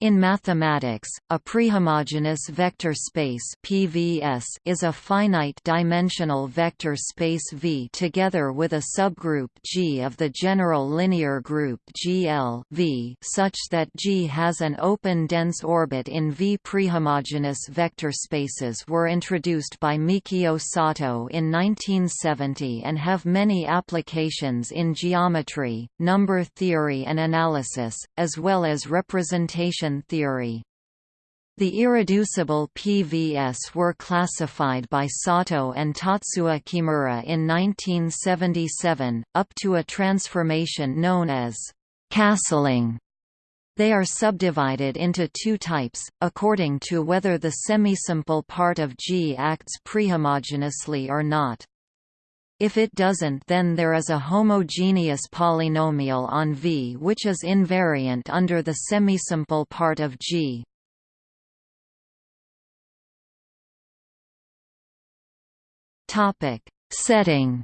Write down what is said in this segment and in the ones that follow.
In mathematics, a prehomogeneous vector space (PVS) is a finite-dimensional vector space V together with a subgroup G of the general linear group GL V, such that G has an open dense orbit in V. Prehomogeneous vector spaces were introduced by Mikio Sato in 1970 and have many applications in geometry, number theory and analysis, as well as representation theory. The irreducible PVS were classified by Sato and Tatsuo Kimura in 1977, up to a transformation known as castling. They are subdivided into two types, according to whether the semisimple part of G acts prehomogeneously or not. If it doesn't then there is a homogeneous polynomial on V which is invariant under the semisimple part of G. Setting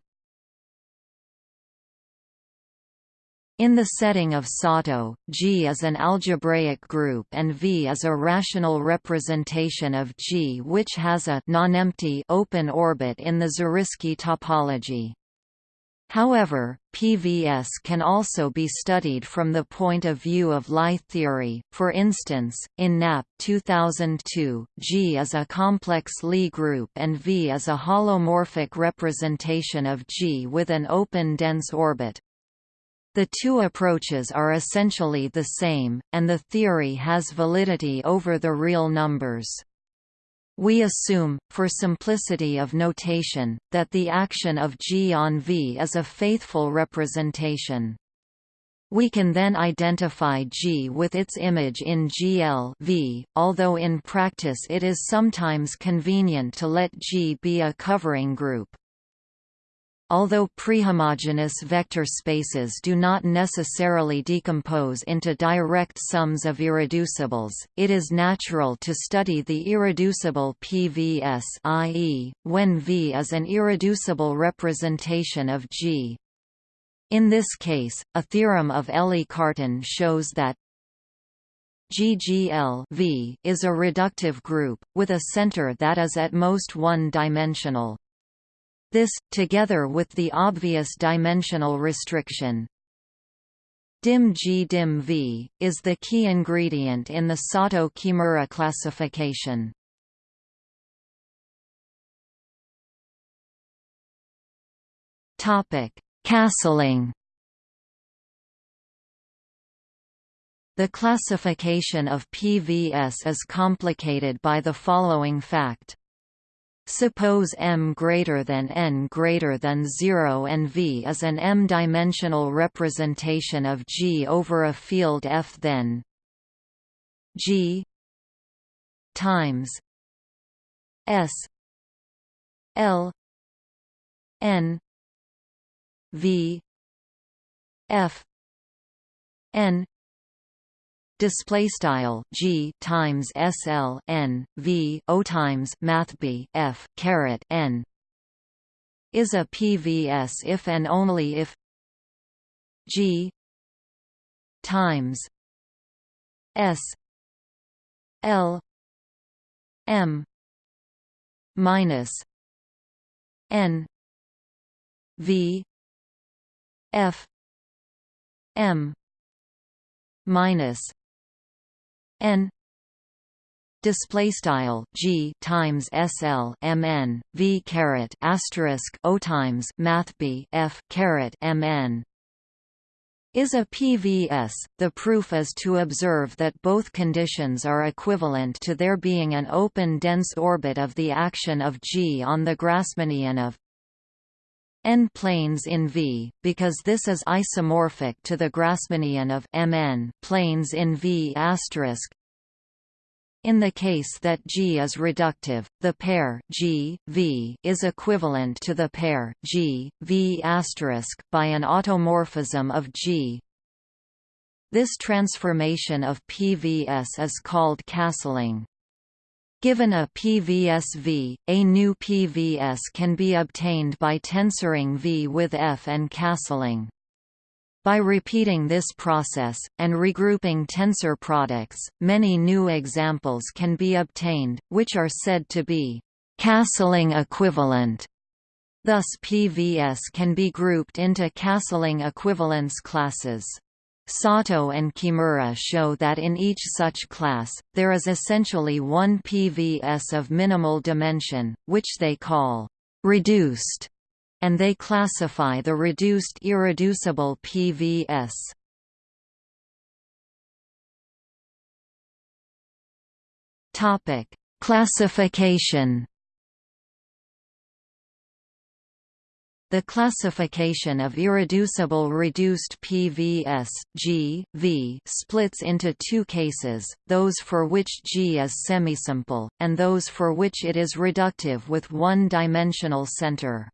In the setting of Sato, G is an algebraic group and V is a rational representation of G which has a non-empty open orbit in the Zariski topology. However, PVS can also be studied from the point of view of Lie theory, for instance, in Knapp 2002, G is a complex Lie group and V is a holomorphic representation of G with an open dense orbit. The two approaches are essentially the same, and the theory has validity over the real numbers. We assume, for simplicity of notation, that the action of G on V is a faithful representation. We can then identify G with its image in GL v, although in practice it is sometimes convenient to let G be a covering group. Although prehomogeneous vector spaces do not necessarily decompose into direct sums of irreducibles, it is natural to study the irreducible PVS i.e., when V is an irreducible representation of G. In this case, a theorem of Élie-Cartan shows that GGL v is a reductive group, with a center that is at most one-dimensional. This, together with the obvious dimensional restriction dim G dim V, is the key ingredient in the Sato-Kimura classification. Castling The classification of PVS is complicated by the following fact. Suppose m greater than n greater than 0 and V is an m-dimensional representation of G over a field F then G times S L n V F n display style g times sl n v o times math b f caret n is a PVS if and only if g times s l m minus n v f m minus n display style g times sl mn v caret asterisk o times math b f caret mn is a PVS. The proof is to observe that both conditions are equivalent to there being an open dense orbit of the action of G on the Grassmannian of n planes in V, because this is isomorphic to the Grassmannian of Mn planes in V**. In the case that G is reductive, the pair G V is equivalent to the pair G, v V** by an automorphism of G. This transformation of PVS is called castling. Given a PVS-V, a new PVS can be obtained by tensoring V with F and castling. By repeating this process, and regrouping tensor products, many new examples can be obtained, which are said to be «castling equivalent». Thus PVS can be grouped into castling equivalence classes. Sato and Kimura show that in each such class, there is essentially one PVS of minimal dimension, which they call «reduced» and they classify the reduced irreducible PVS. Topic: Classification. The classification of irreducible reduced PVS G, v splits into two cases, those for which G is semisimple, and those for which it is reductive with one-dimensional center.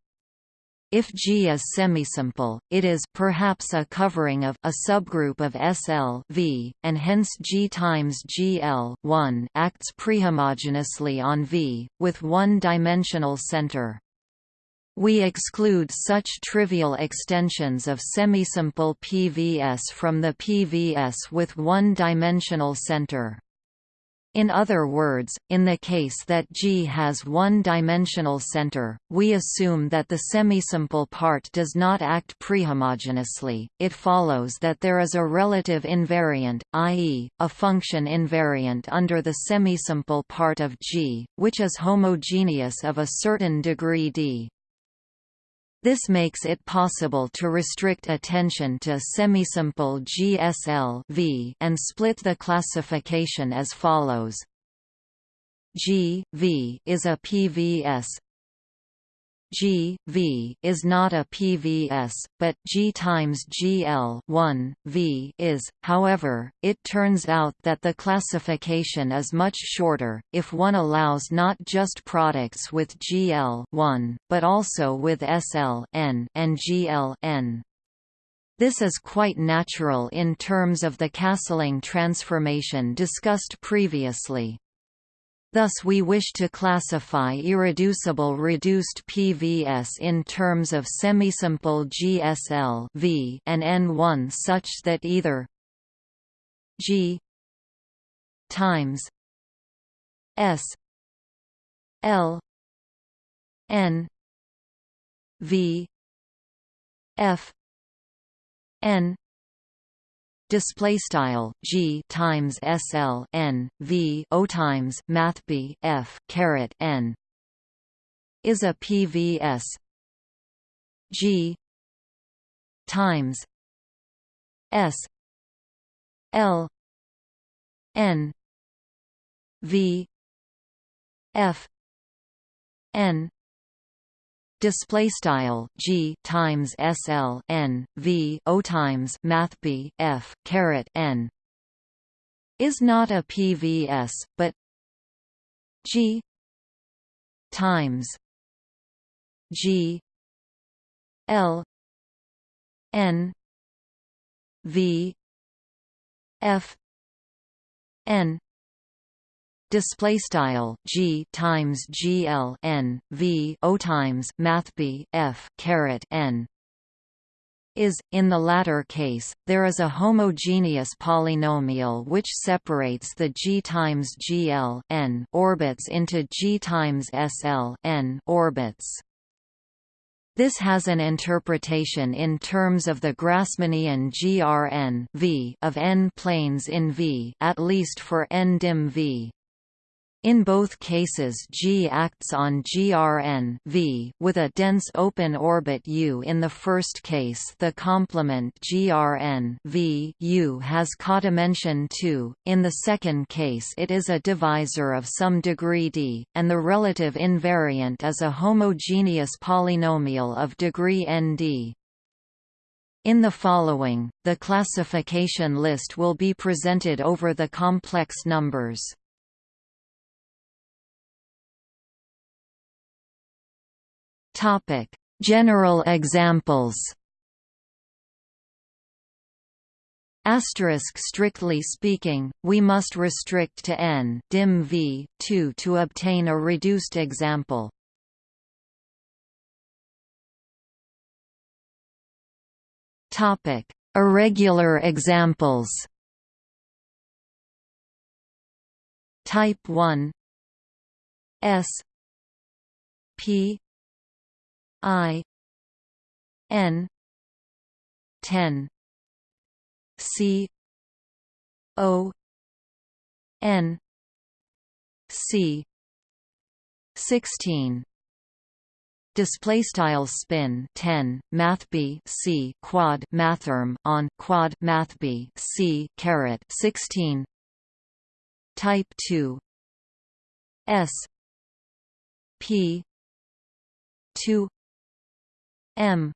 If G is semisimple, it is perhaps a covering of a subgroup of SL V, and hence G times GL 1 acts prehomogenously on V, with one-dimensional center. We exclude such trivial extensions of semisimple PVS from the PVS with one-dimensional center. In other words, in the case that G has one-dimensional center, we assume that the semisimple part does not act prehomogeneously. It follows that there is a relative invariant, i.e., a function invariant under the semisimple part of G, which is homogeneous of a certain degree d. This makes it possible to restrict attention to semisimple GSL v and split the classification as follows. G v is a PVS G v is not a PVS, but G times GL 1 v is. However, it turns out that the classification is much shorter if one allows not just products with GL 1, but also with SL n and GL n. This is quite natural in terms of the Castling transformation discussed previously. Thus we wish to classify irreducible reduced PVS in terms of semisimple GSL v and N1 such that either G times S L N V F N display style g times sl n v o times math b f caret n is a pvs g times s l n v f n display style g times sl n v o times math b f caret n is not a PVS, but g times g l n v f n display style g times gl n v o times math b f caret n is, in the latter case, there is a homogeneous polynomial which separates the g times gl n orbits into g times sl n orbits. This has an interpretation in terms of the Grassmannian GRN v of n planes in V at least for n dim V. In both cases G acts on GRN v with a dense open orbit U. In the first case the complement GRN v U has codimension 2, in the second case it is a divisor of some degree d, and the relative invariant is a homogeneous polynomial of degree nd. In the following, the classification list will be presented over the complex numbers. General examples. Asterisk strictly speaking, we must restrict to n dim v 2 to obtain a reduced example. Topic: Irregular examples Type 1 S P I N ten C O N C sixteen. Display style spin 10 math b c quad mathrm on quad math b c caret 16 type 2 s p 2 m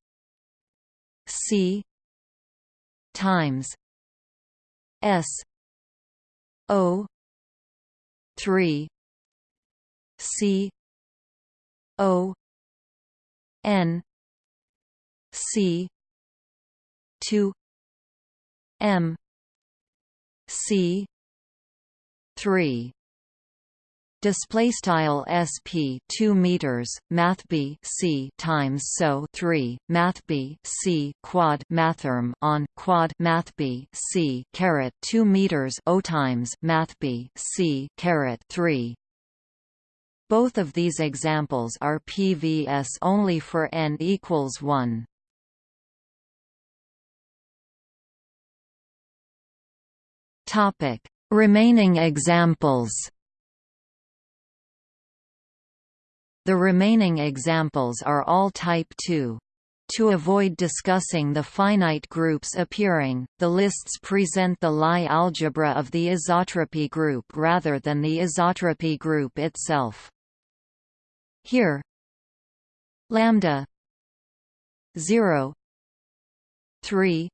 c times s o 3 c o n c 2 m c 3 display style sp 2 meters math b c times so 3 math b c quad mathrm on quad math b c caret 2 meters o times math b c caret 3 both of these examples are PVS only for n equals 1 topic. Remaining examples The remaining examples are all type 2. To avoid discussing the finite groups appearing, the lists present the Lie algebra of the isotropy group rather than the isotropy group itself. Here lambda 0 3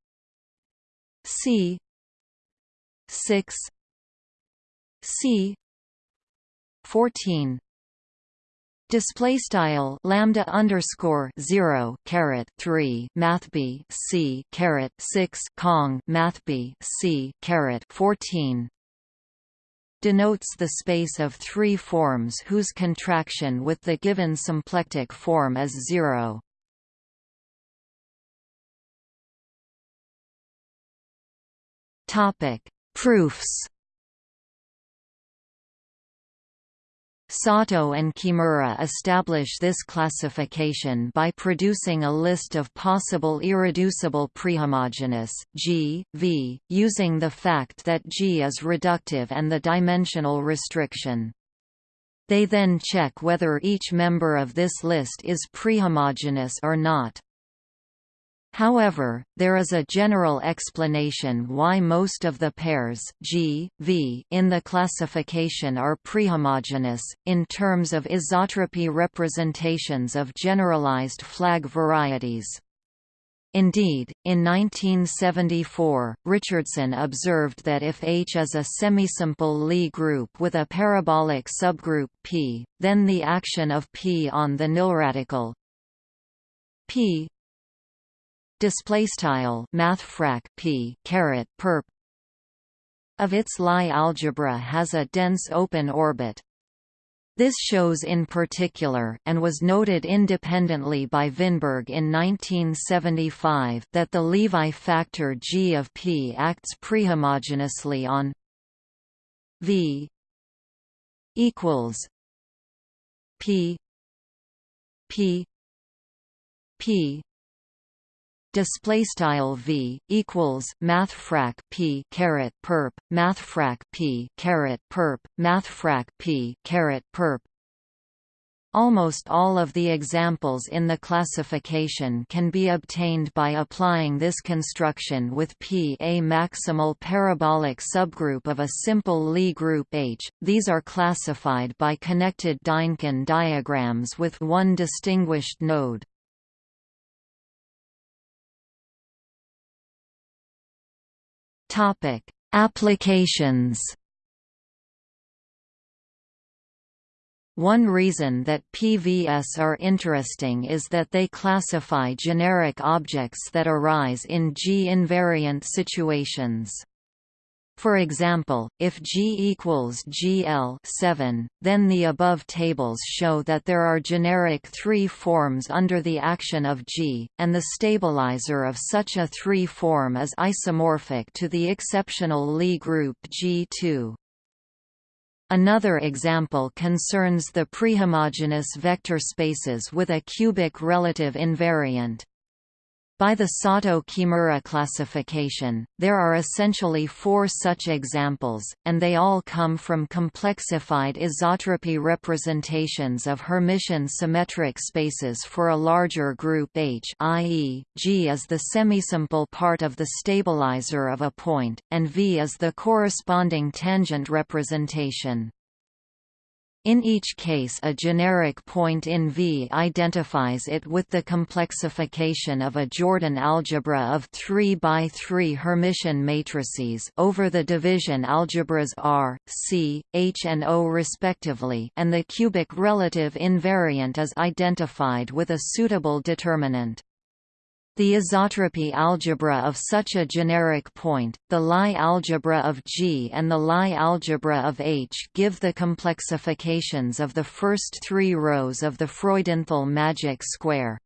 c 6 c 14 Display style lambda underscore zero caret three math b c caret six cong math b c caret fourteen denotes the space of three forms whose contraction with the given symplectic form is zero. Topic: Proofs. Sato and Kimura establish this classification by producing a list of possible irreducible prehomogeneous G, V, using the fact that G is reductive and the dimensional restriction. They then check whether each member of this list is prehomogeneous or not. However, there is a general explanation why most of the pairs G, v in the classification are prehomogeneous, in terms of isotropy representations of generalized flag varieties. Indeed, in 1974, Richardson observed that if H is a semisimple Lie group with a parabolic subgroup P, then the action of P on the nilradical P display style math p caret perp of its Lie algebra has a dense open orbit. This shows in particular, and was noted independently by Vinberg in 1975, that the Levi factor G of P acts prehomogenously on V equals P P P display style v equals math frac p caret perp math frac p caret perp math frac p caret perp Almost all of the examples in the classification can be obtained by applying this construction with P a maximal parabolic subgroup of a simple Lie group H. These are classified by connected Dynkin diagrams with one distinguished node. Topic: Applications. One reason that PVS are interesting is that they classify generic objects that arise in G-invariant situations. For example, if G equals GL 7, then the above tables show that there are generic 3 forms under the action of G, and the stabilizer of such a 3 form is isomorphic to the exceptional Lie group G2. Another example concerns the prehomogeneous vector spaces with a cubic relative invariant. By the Sato-Kimura classification, there are essentially four such examples, and they all come from complexified isotropy representations of Hermitian symmetric spaces for a larger group H i.e., G is the semisimple part of the stabilizer of a point, and V is the corresponding tangent representation. In each case a generic point in V identifies it with the complexification of a Jordan algebra of 3 by 3 Hermitian matrices over the division algebras R, C, H and O respectively and the cubic relative invariant is identified with a suitable determinant. The isotropy algebra of such a generic point, the Lie algebra of G and the Lie algebra of H give the complexifications of the first three rows of the Freudenthal magic square.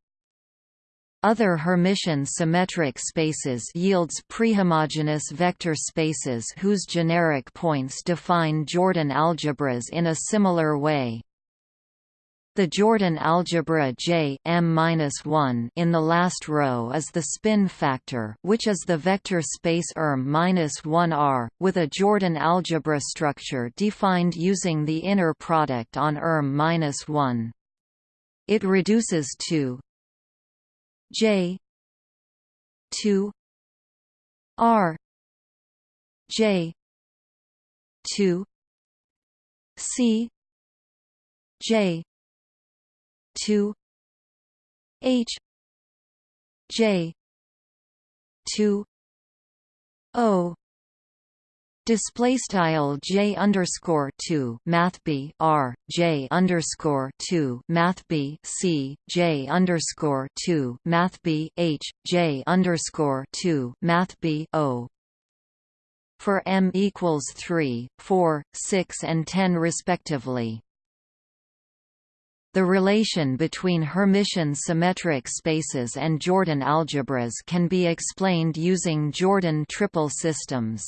Other Hermitian symmetric spaces yields prehomogeneous vector spaces whose generic points define Jordan algebras in a similar way. The Jordan algebra J m-1 in the last row is the spin factor, which is the vector space erm-1r, with a Jordan algebra structure defined using the inner product on erm-1. It reduces to J 2 R J 2 C J two H J two O Display style J underscore two Math B R J underscore two Math B C J underscore two Math B H J underscore two Math B O for M equals three, four, six and ten respectively. The relation between Hermitian symmetric spaces and Jordan algebras can be explained using Jordan triple systems.